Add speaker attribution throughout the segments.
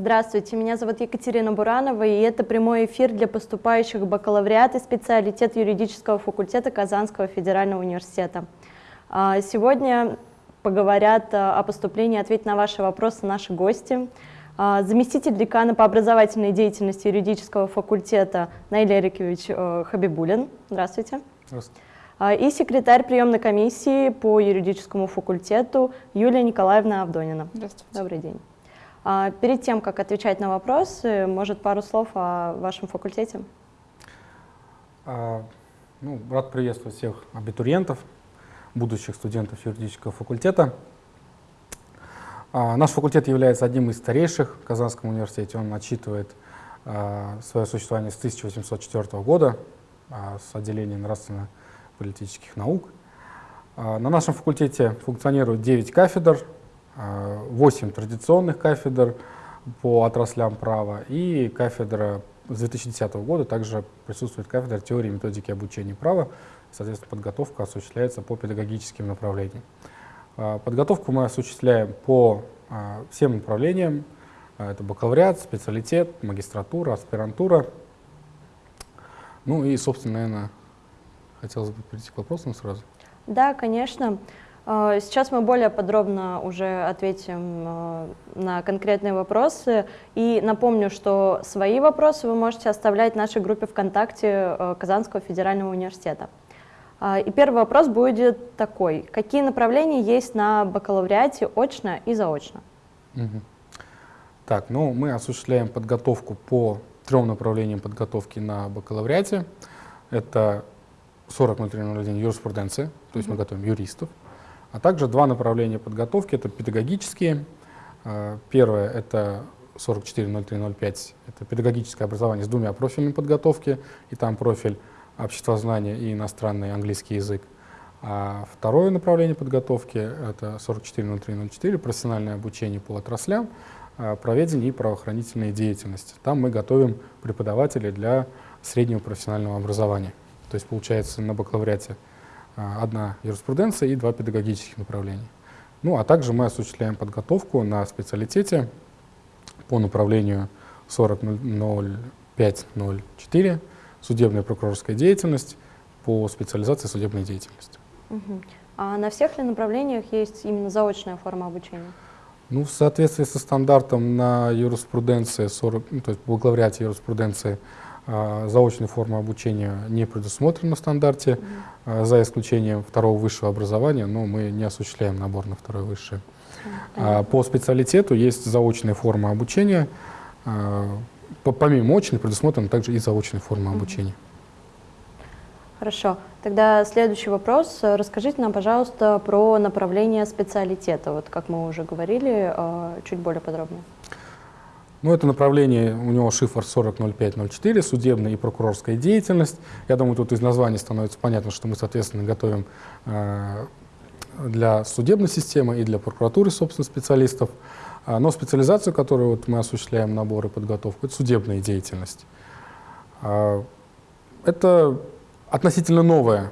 Speaker 1: Здравствуйте, меня зовут Екатерина Буранова, и это прямой эфир для поступающих в бакалавриат и специалитет юридического факультета Казанского федерального университета. А, сегодня поговорят а, о поступлении, ответить на ваши вопросы наши гости. А, заместитель декана по образовательной деятельности юридического факультета Наиль Эрикович э, Хабибулин. Здравствуйте. Здравствуйте. И секретарь приемной комиссии по юридическому факультету Юлия Николаевна Авдонина. Здравствуйте. Добрый день. Перед тем, как отвечать на вопросы, может, пару слов о вашем факультете?
Speaker 2: Ну, рад приветствовать всех абитуриентов, будущих студентов юридического факультета. А, наш факультет является одним из старейших в Казанском университете. Он отчитывает а, свое существование с 1804 года а, с отделением нравственно-политических наук. На нашем факультете функционирует 9 кафедр, 8 традиционных кафедр по отраслям права и кафедра с 2010 года также присутствует кафедра теории и методики обучения права. Соответственно, подготовка осуществляется по педагогическим направлениям. А, подготовку мы осуществляем по а, всем направлениям. Это бакалавриат, специалитет, магистратура, аспирантура. Ну и, собственно, наверное, хотелось бы перейти к вопросам сразу.
Speaker 1: Да, конечно. Сейчас мы более подробно уже ответим на конкретные вопросы. И напомню, что свои вопросы вы можете оставлять в нашей группе ВКонтакте Казанского федерального университета. А, и первый вопрос будет такой. Какие направления есть на бакалавриате очно и заочно?
Speaker 2: Угу. Так, ну мы осуществляем подготовку по трем направлениям подготовки на бакалавриате. Это 40.03.01 юриспруденция, то есть угу. мы готовим юристов. А также два направления подготовки, это педагогические. А, первое — это 44.03.05, это педагогическое образование с двумя профилями подготовки, и там профиль обществознание и иностранный английский язык. А второе направление подготовки — это 440304, профессиональное обучение по отраслям, а, проведение и правоохранительной деятельности. Там мы готовим преподавателей для среднего профессионального образования. То есть получается на бакалавриате одна юриспруденция и два педагогических направления. Ну а также мы осуществляем подготовку на специалитете по направлению 400504 судебная прокурорская деятельность по специализации судебной деятельности.
Speaker 1: Угу. А на всех ли направлениях есть именно заочная форма обучения?
Speaker 2: Ну, в соответствии со стандартом на юриспруденции, 40, ну, то есть в бакалавриате юриспруденции, а, заочной формы обучения не предусмотрена в стандарте, а, за исключением второго высшего образования, но мы не осуществляем набор на второе высшее. А, по специалитету есть заочная форма обучения, помимо очной предусмотрена также и заочная форма обучения.
Speaker 1: Хорошо. Тогда следующий вопрос. Расскажите нам, пожалуйста, про направление специалитета. Вот как мы уже говорили, чуть более подробно.
Speaker 2: Ну, это направление, у него шифр 400504, судебная и прокурорская деятельность. Я думаю, тут из названия становится понятно, что мы, соответственно, готовим э, для судебной системы и для прокуратуры, собственно, специалистов. А, но специализацию, которую вот мы осуществляем, набор и подготовку, это судебная деятельность. А, это относительно новое.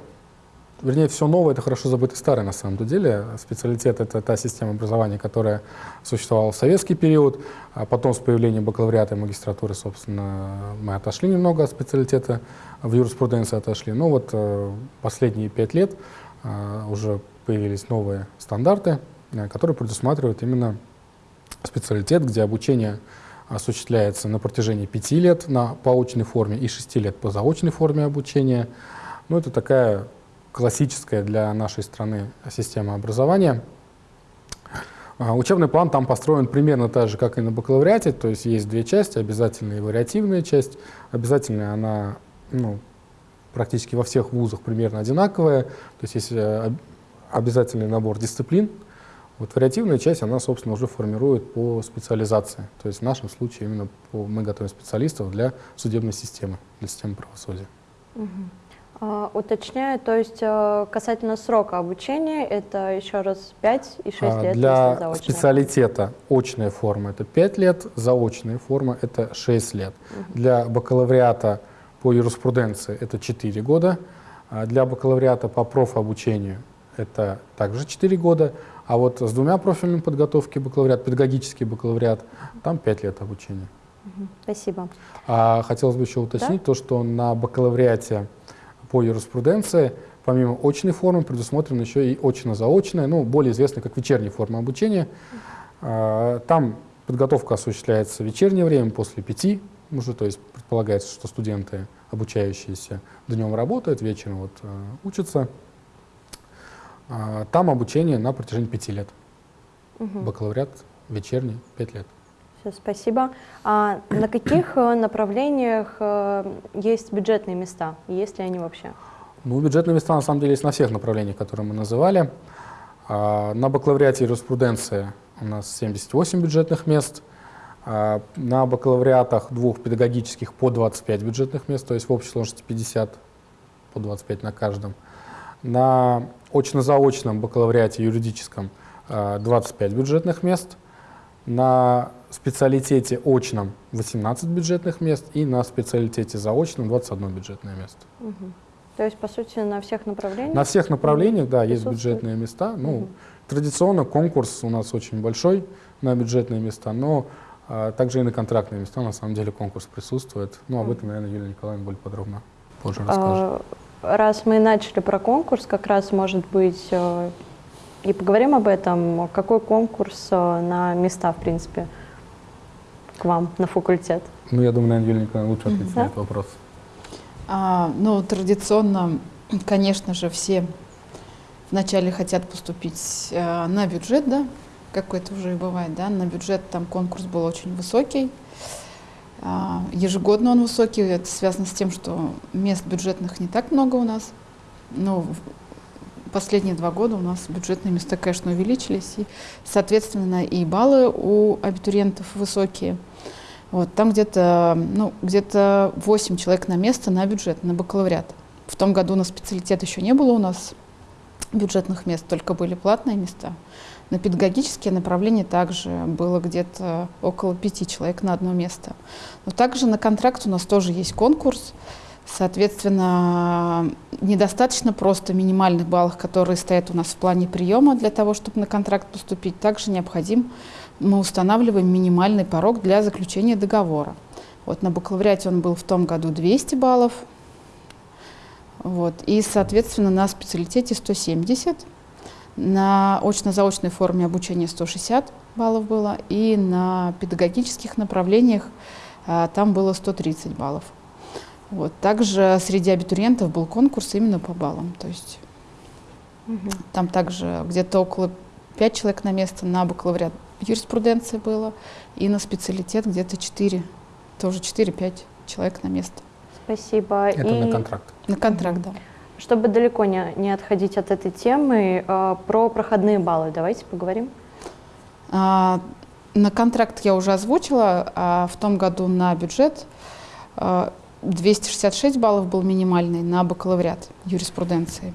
Speaker 2: Вернее, все новое — это хорошо забытый старый на самом деле. Специалитет — это та система образования, которая существовала в советский период. А потом с появлением бакалавриата и магистратуры, собственно, мы отошли немного от специалитета, в юриспруденции отошли. Но вот э, последние пять лет э, уже появились новые стандарты, э, которые предусматривают именно специалитет, где обучение осуществляется на протяжении пяти лет на поочной форме и шести лет по заочной форме обучения. Ну, это такая классическая для нашей страны система образования. А, учебный план там построен примерно так же, как и на бакалавриате, то есть есть две части, обязательная и вариативная часть. Обязательная она ну, практически во всех вузах примерно одинаковая, то есть есть э, обязательный набор дисциплин, вот вариативная часть, она, собственно, уже формирует по специализации. То есть в нашем случае именно по, мы готовим специалистов для судебной системы, для системы правосудия.
Speaker 1: Угу. А, уточняю, то есть э, касательно срока обучения, это еще раз 5 и 6 а, лет?
Speaker 2: Для специалитета очная форма это 5 лет, заочная форма это 6 лет. Угу. Для бакалавриата по юриспруденции это 4 года, а для бакалавриата по профобучению это также 4 года, А вот с двумя профильными подготовки бакалавриат, педагогический бакалавриат, там 5 лет обучения.
Speaker 1: Спасибо.
Speaker 2: А хотелось бы еще уточнить да? то, что на бакалавриате по юриспруденции помимо очной формы предусмотрена еще и очно-заочная, ну, более известная как вечерняя форма обучения. А, там подготовка осуществляется в вечернее время, после пяти уже, то есть предполагается, что студенты, обучающиеся днем работают, вечером вот, э, учатся. А, там обучение на протяжении пяти лет. Угу. Бакалавриат вечерний, пять лет.
Speaker 1: Все, спасибо. А на каких э, направлениях э, есть бюджетные места? Есть ли они вообще?
Speaker 2: Ну, бюджетные места на самом деле есть на всех направлениях, которые мы называли. А, на бакалавриате юриспруденции у нас 78 бюджетных мест. А, на бакалавриатах двух педагогических по 25 бюджетных мест, то есть в общей сложности 50 по 25 на каждом. На очно-заочном бакалавриате юридическом 25 а, бюджетных мест. На специалитете очном 18 бюджетных мест и на специалитете заочном 21 бюджетное место.
Speaker 1: Угу. То есть, по сути, на всех направлениях?
Speaker 2: На всех направлениях, да, есть бюджетные места. Ну, угу. Традиционно конкурс у нас очень большой на бюджетные места, но а, также и на контрактные места на самом деле конкурс присутствует. Ну, об этом, наверное, Юлия Николаевна более подробно позже расскажет.
Speaker 1: А, раз мы начали про конкурс, как раз, может быть, э, и поговорим об этом. Какой конкурс э, на места, в принципе, к вам на факультет?
Speaker 2: Ну, я думаю, наверное, Юлия Николаевна лучше ответит на этот вопрос.
Speaker 3: А, ну, традиционно, конечно же, все вначале хотят поступить э, на бюджет, да, как это уже и бывает, да, на бюджет там конкурс был очень высокий. А, ежегодно он высокий, это связано с тем, что мест бюджетных не так много у нас. Но последние два года у нас бюджетные места, конечно, увеличились, и, соответственно, и баллы у абитуриентов высокие. Вот, там где-то ну, где 8 человек на место на бюджет, на бакалавриат. В том году на специалитет еще не было у нас бюджетных мест, только были платные места. На педагогические направления также было где-то около пяти человек на одно место. Но также на контракт у нас тоже есть конкурс. Соответственно, недостаточно просто минимальных баллов, которые стоят у нас в плане приема для того, чтобы на контракт поступить. Также необходим, мы устанавливаем минимальный порог для заключения договора. Вот на бакалавриате он был в том году 200 баллов, вот, и, соответственно, на специалитете 170 на очно-заочной форме обучения 160 баллов было, и на педагогических направлениях а, там было 130 баллов. Вот. Также среди абитуриентов был конкурс именно по баллам. То есть угу. там также где-то около 5 человек на место на бакалавриат юриспруденции было, и на специалитет где-то 4, тоже 4-5 человек на место.
Speaker 1: Спасибо.
Speaker 2: Это и... на контракт.
Speaker 3: На контракт, да.
Speaker 1: Чтобы далеко не, не отходить от этой темы, э, про проходные баллы давайте поговорим.
Speaker 3: А, на контракт я уже озвучила, а в том году на бюджет а, 266 баллов был минимальный на бакалавриат юриспруденции.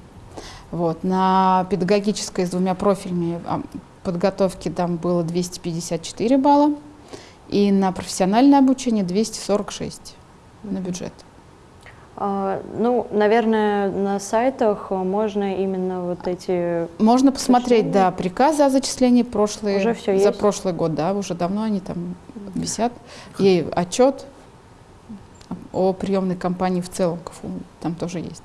Speaker 3: Вот. На педагогической с двумя профилями подготовки там было 254 балла, и на профессиональное обучение 246 на бюджет.
Speaker 1: А, ну, наверное, на сайтах можно именно вот эти...
Speaker 3: Можно посмотреть, да, приказы о зачислении прошлые,
Speaker 1: уже все
Speaker 3: за
Speaker 1: есть?
Speaker 3: прошлый год, да, уже давно они там висят. И отчет о приемной кампании в целом КФУ там тоже есть.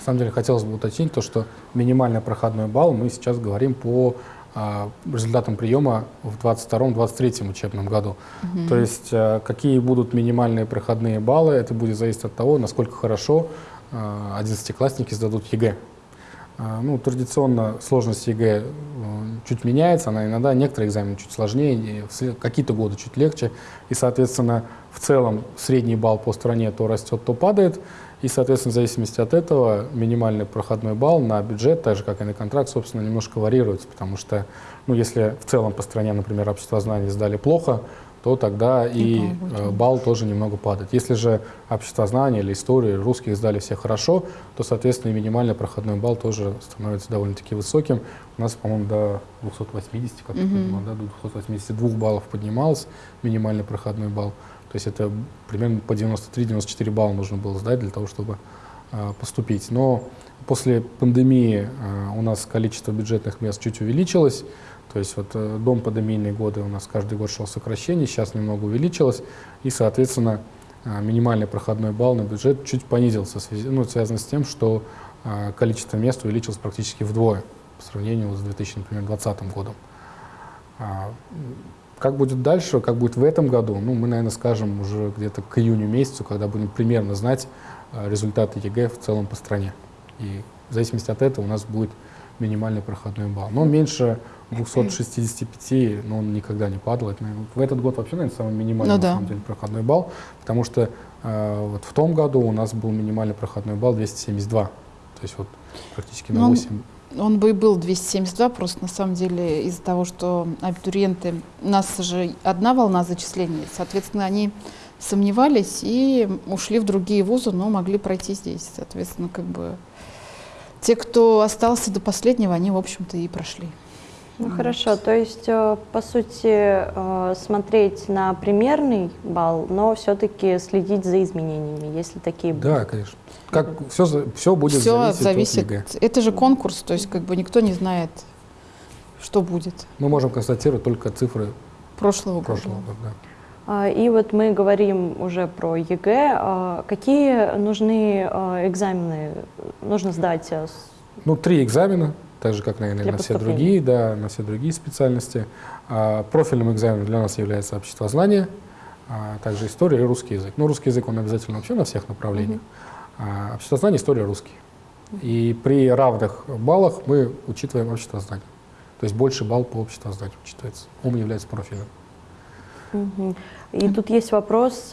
Speaker 2: На самом деле хотелось бы уточнить то, что минимальный проходной балл мы сейчас говорим по результатам приема в 2022-2023 учебном году. Угу. То есть а, какие будут минимальные проходные баллы, это будет зависеть от того, насколько хорошо а, одиннадцатиклассники сдадут ЕГЭ. Ну, традиционно сложность ЕГЭ э, чуть меняется, она иногда некоторые экзамены чуть сложнее, какие-то годы чуть легче, и, соответственно, в целом средний балл по стране то растет, то падает. И, соответственно, в зависимости от этого минимальный проходной балл на бюджет, так же, как и на контракт, собственно, немножко варьируется, потому что, ну, если в целом по стране, например, общество знаний сдали плохо, то тогда и, и э, балл тоже немного падает. Если же общество знаний или истории, русских сдали все хорошо, то, соответственно, и минимальный проходной балл тоже становится довольно-таки высоким. У нас, по-моему, до 280, как mm -hmm. да, до 282 баллов поднимался минимальный проходной балл. То есть это примерно по 93-94 балла нужно было сдать для того, чтобы а, поступить. Но после пандемии а, у нас количество бюджетных мест чуть увеличилось. То есть вот э, дом пандемийные годы у нас каждый год шел сокращение, сейчас немного увеличилось. И, соответственно, а, минимальный проходной балл на бюджет чуть понизился, ну, связано с тем, что количество мест увеличилось практически вдвое по сравнению с 2020 годом. Как будет дальше, как будет в этом году, ну, мы, наверное, скажем уже где-то к июню месяцу, когда будем примерно знать э, результаты ЕГЭ в целом по стране. И в зависимости от этого у нас будет минимальный проходной балл. Но меньше 265, ну, он никогда не падал. в этот год вообще, наверное, самый минимальный
Speaker 3: ну, да.
Speaker 2: на самом деле, проходной балл, потому что э, вот в том году у нас был минимальный проходной балл 272. То есть вот практически на 8
Speaker 3: он бы и был 272, просто на самом деле из-за того, что абитуриенты, у нас же одна волна зачислений, соответственно, они сомневались и ушли в другие вузы, но могли пройти здесь. Соответственно, как бы те, кто остался до последнего, они, в общем-то, и прошли.
Speaker 1: Ну вот. хорошо, то есть, э, по сути, э, смотреть на примерный балл, но все-таки следить за изменениями, если такие
Speaker 2: будут. Да, конечно. Как все, все будет
Speaker 3: все
Speaker 2: зависеть,
Speaker 3: зависит от ЕГЭ. Это же конкурс, то есть как бы никто не знает, что будет.
Speaker 2: Мы можем констатировать только цифры
Speaker 3: прошлого,
Speaker 2: прошлого года.
Speaker 3: да.
Speaker 1: А, и вот мы говорим уже про ЕГЭ. А, какие нужны а, экзамены нужно сдать?
Speaker 2: Ну, три экзамена, так же, как, наверное, на все другие, да, на все другие специальности. Профильным экзаменом для нас является обществознание, также история и русский язык. Ну, русский язык, он обязательно вообще на всех направлениях. Mm -hmm. А, обществознание, история, русский. И при равных баллах мы учитываем обществознание. То есть больше балл по обществознанию учитывается. Он является профилем.
Speaker 1: И тут есть вопрос,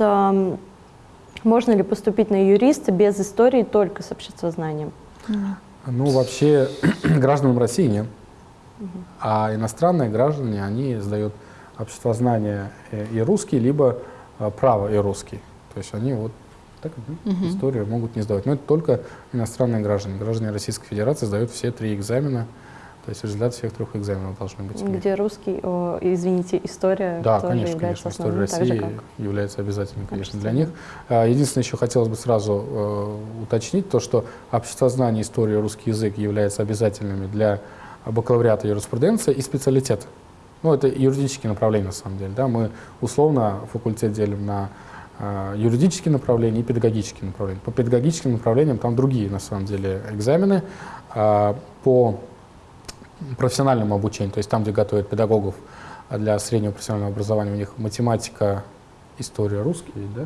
Speaker 1: можно ли поступить на юриста без истории только с обществознанием?
Speaker 2: Ну, вообще, гражданам России нет. А иностранные граждане, они сдают обществознание и русский, либо а, право и русский. То есть они вот так, угу. историю могут не сдавать. Но это только иностранные граждане. Граждане Российской Федерации сдают все три экзамена. То есть результат всех трех экзаменов должны быть.
Speaker 1: Где русский, о, извините, история
Speaker 2: да, тоже конечно, конечно. История России как... является обязательной, конечно, для них. А, единственное, еще хотелось бы сразу э, уточнить то, что обществознание, история, русский язык являются обязательными для бакалавриата юриспруденции и специалитета. Ну, это юридические направления, на самом деле. Да? Мы условно факультет делим на юридические направления и педагогические направления. По педагогическим направлениям там другие, на самом деле, экзамены. А, по профессиональному обучению, то есть там, где готовят педагогов для среднего профессионального образования, у них математика, история, русский, да?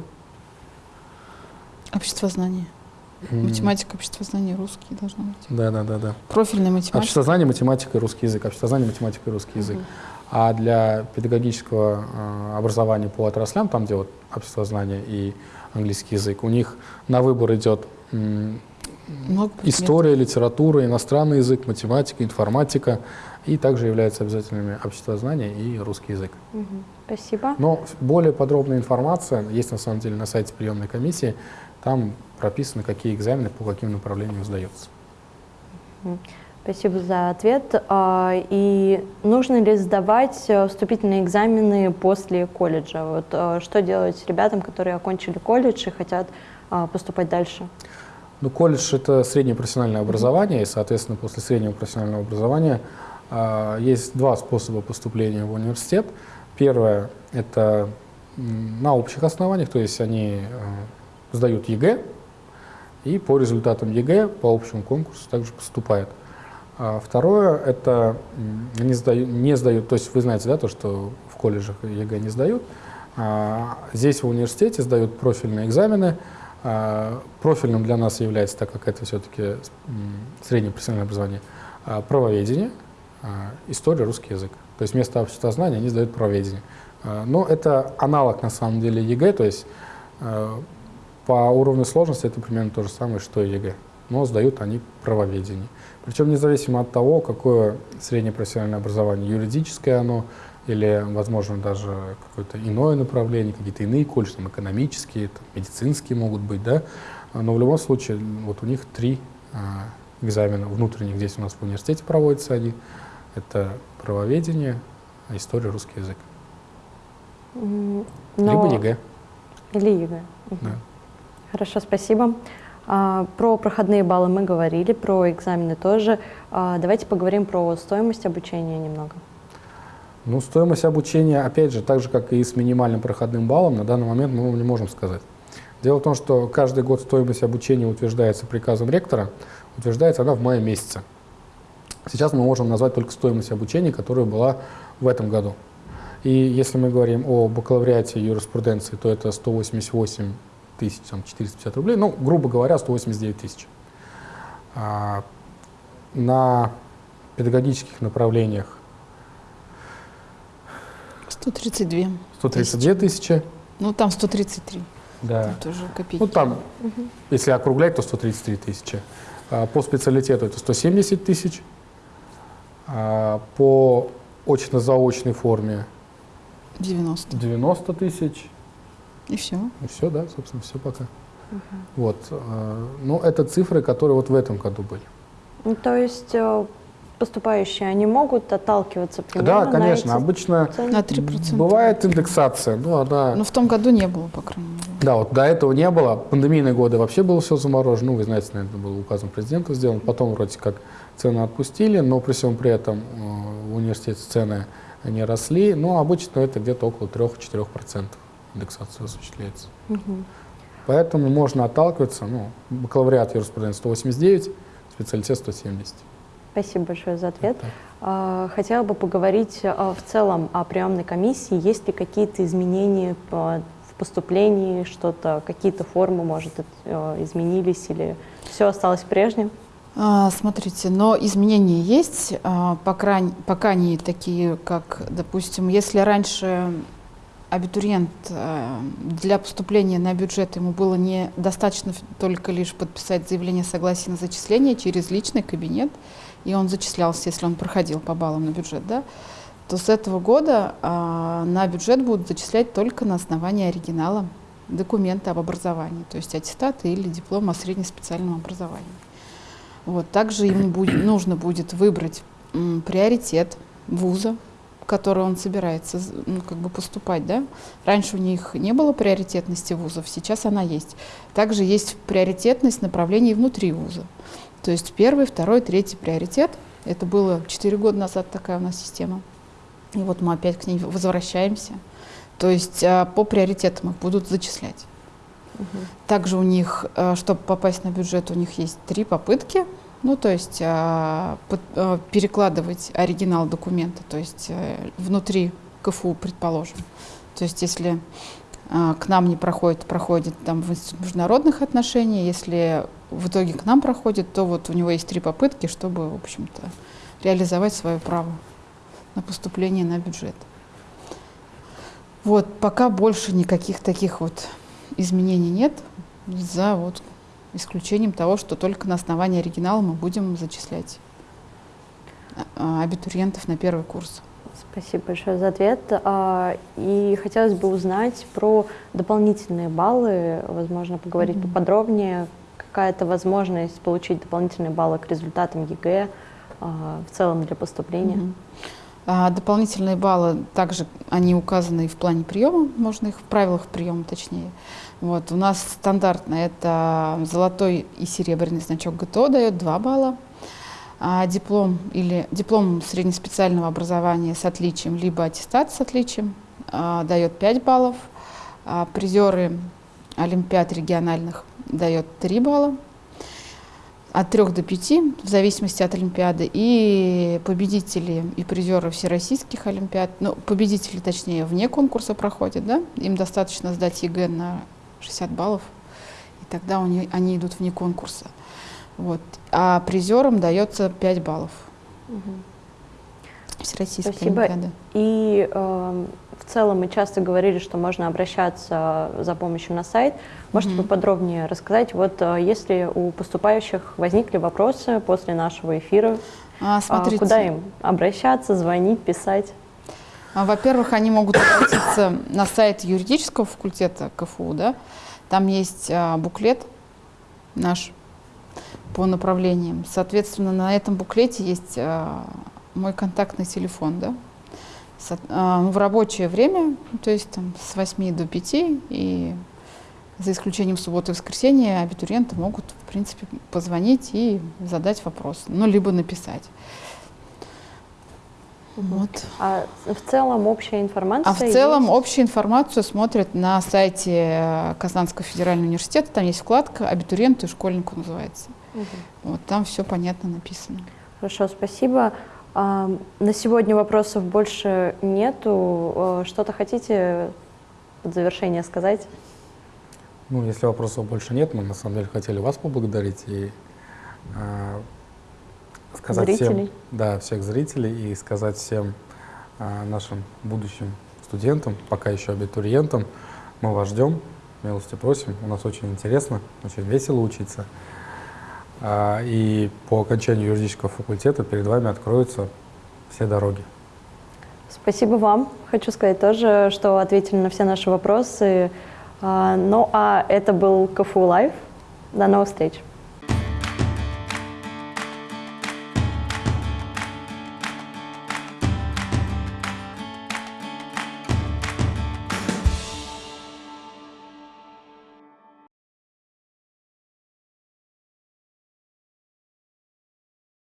Speaker 3: Обществознание. Математика, обществознание, русский должно быть.
Speaker 2: Да, да, да, да.
Speaker 3: Профильная математика.
Speaker 2: Обществознание, математика и русский язык. Обществознание, математика и русский язык. Uh -huh. А для педагогического э, образования по отраслям, там, где вот обществознание и английский язык, у них на выбор идет история, литература, иностранный язык, математика, информатика, и также являются обязательными обществознание и русский язык.
Speaker 1: Угу. Спасибо.
Speaker 2: Но более подробная информация есть на самом деле на сайте приемной комиссии. Там прописано, какие экзамены по каким направлениям сдаются.
Speaker 1: Угу. Спасибо за ответ. А, и нужно ли сдавать э, вступительные экзамены после колледжа? Вот э, что делать ребятам, которые окончили колледж и хотят а, поступать дальше?
Speaker 2: Ну, колледж — это среднее профессиональное образование, и, соответственно, после среднего профессионального образования а, есть два способа поступления в университет. Первое — это на общих основаниях, то есть они сдают ЕГЭ, и по результатам ЕГЭ по общему конкурсу также поступают. А второе, это не сдают, не сдают, то есть вы знаете, да, то, что в колледжах ЕГЭ не сдают. А здесь в университете сдают профильные экзамены. А профильным для нас является, так как это все-таки среднее профессиональное образование, правоведение, история, русский язык. То есть вместо обществознания они сдают правоведение. Но это аналог на самом деле ЕГЭ, то есть по уровню сложности это примерно то же самое, что и ЕГЭ. Но сдают они правоведение. Причем независимо от того, какое среднее профессиональное образование, юридическое оно или, возможно, даже какое-то иное направление, какие-то иные колледжи, там, экономические, там, медицинские могут быть, да, но в любом случае вот у них три а, экзамена внутренних здесь у нас в университете проводятся они. Это правоведение, история, русский язык.
Speaker 1: Но...
Speaker 2: Либо ЕГЭ.
Speaker 1: Или ЕГЭ.
Speaker 2: Да.
Speaker 1: Хорошо, спасибо. А, про проходные баллы мы говорили, про экзамены тоже. А, давайте поговорим про стоимость обучения немного.
Speaker 2: Ну, стоимость обучения, опять же, так же, как и с минимальным проходным баллом, на данный момент мы не можем сказать. Дело в том, что каждый год стоимость обучения утверждается приказом ректора, утверждается она в мае месяце. Сейчас мы можем назвать только стоимость обучения, которая была в этом году. И если мы говорим о бакалавриате юриспруденции, то это 188 тысяч, там, 450 рублей, ну, грубо говоря, 189 тысяч. А, на педагогических направлениях
Speaker 3: 132.
Speaker 2: 132 тысячи.
Speaker 3: Ну, там 133.
Speaker 2: Да.
Speaker 3: Там тоже копейки.
Speaker 2: Ну, там, угу. если округлять, то 133 тысячи. А, по специалитету это 170 тысяч. А, по очно-заочной форме
Speaker 3: 90.
Speaker 2: 90 тысяч.
Speaker 3: И все.
Speaker 2: И все, да, собственно, все пока. Угу. Вот. А, ну, это цифры, которые вот в этом году были.
Speaker 1: Ну, то есть э, поступающие, они могут отталкиваться примерно
Speaker 2: Да, конечно.
Speaker 1: на
Speaker 2: эти Обычно
Speaker 3: на 3%.
Speaker 2: бывает индексация. Ну, она...
Speaker 3: Но в том году не было, по крайней мере.
Speaker 2: Да, вот до этого не было. Пандемийные годы вообще было все заморожено. Ну, вы знаете, наверное, было указом президента сделано. Потом вроде как цены отпустили, но при всем при этом э, в университете цены не росли. Но обычно это где-то около 3-4% индексация осуществляется. Угу. Поэтому можно отталкиваться. Ну, бакалавриат юриспруденции 189, специалитет 170.
Speaker 1: Спасибо большое за ответ. А, хотела бы поговорить а, в целом о приемной комиссии. Есть ли какие-то изменения в поступлении, что-то, какие-то формы, может, э, изменились или все осталось прежним?
Speaker 3: А, смотрите, но изменения есть, пока, пока не такие, как, допустим, если раньше абитуриент э, для поступления на бюджет ему было недостаточно только лишь подписать заявление согласия на зачисление через личный кабинет, и он зачислялся, если он проходил по баллам на бюджет, да, то с этого года а, на бюджет будут зачислять только на основании оригинала документа об образовании, то есть аттестата или диплом о среднеспециальном образовании. Вот. Также ему будет, нужно будет выбрать м, приоритет вуза, в который он собирается ну, как бы поступать. Да? Раньше у них не было приоритетности вузов, сейчас она есть. Также есть приоритетность направлений внутри вуза. То есть первый, второй, третий приоритет. Это было 4 года назад такая у нас система. И вот мы опять к ней возвращаемся. То есть а, по приоритетам их будут зачислять. Угу. Также у них, а, чтобы попасть на бюджет, у них есть три попытки. Ну, то есть а, перекладывать оригинал документа, то есть э, внутри КФУ, предположим. То есть если к нам не проходит, проходит там в Институт международных отношений. Если в итоге к нам проходит, то вот у него есть три попытки, чтобы, в общем-то, реализовать свое право на поступление на бюджет. Вот, пока больше никаких таких вот изменений нет, за вот исключением того, что только на основании оригинала мы будем зачислять а, абитуриентов на первый курс.
Speaker 1: Спасибо большое за ответ. А, и хотелось бы узнать про дополнительные баллы, возможно, поговорить mm-hmm. поподробнее, какая-то возможность получить дополнительные баллы к результатам ЕГЭ а, в целом для поступления. Mm-hmm.
Speaker 3: А дополнительные баллы также они указаны и в плане приема, можно их в правилах приема точнее. Вот, у нас стандартно это золотой и серебряный значок ГТО дает 2 балла, а диплом или диплом среднеспециального образования с отличием, либо аттестат с отличием а, дает 5 баллов, а призеры олимпиад региональных дает 3 балла, от 3 до 5, в зависимости от Олимпиады, и победители и призеры всероссийских Олимпиад, ну, победители, точнее, вне конкурса проходят, да, им достаточно сдать ЕГЭ на 60 баллов, и тогда они, они идут вне конкурса. Вот. А призерам дается 5 баллов. Угу.
Speaker 1: Всероссийская Спасибо. Олимпиада. И э, в целом мы часто говорили, что можно обращаться за помощью на сайт. Можете mm-hmm. поподробнее рассказать, вот э, если у поступающих возникли вопросы после нашего эфира, а, смотрите. куда им обращаться, звонить, писать?
Speaker 3: А, во-первых, они могут обратиться на сайт юридического факультета КФУ, да, там есть а, буклет наш по направлениям. Соответственно, на этом буклете есть а, мой контактный телефон, да, а, ну, в рабочее время, то есть там с 8 до 5, и за исключением субботы и воскресенья, абитуриенты могут, в принципе, позвонить и задать вопрос, ну, либо написать. Вот.
Speaker 1: А в целом общая информация
Speaker 3: А в целом
Speaker 1: есть?
Speaker 3: общую информацию смотрят на сайте э, Казанского федерального университета. Там есть вкладка «Абитуриенту и школьнику» называется.
Speaker 1: Мгм.
Speaker 3: Вот там все понятно написано.
Speaker 1: Хорошо, спасибо. На сегодня вопросов больше нету. Э, Что-то хотите под завершение сказать?
Speaker 2: Ну, если вопросов больше нет, мы на самом деле хотели вас поблагодарить и э, сказать
Speaker 1: Зрителей.
Speaker 2: всем, да, всех зрителей и сказать всем э, нашим будущим студентам, пока еще абитуриентам, мы вас ждем, милости просим, у нас очень интересно, очень весело учиться. А, и по окончанию юридического факультета перед вами откроются все дороги.
Speaker 1: Спасибо вам. Хочу сказать тоже, что ответили на все наши вопросы. А, Ну а это был КФУ Лайв. До новых встреч.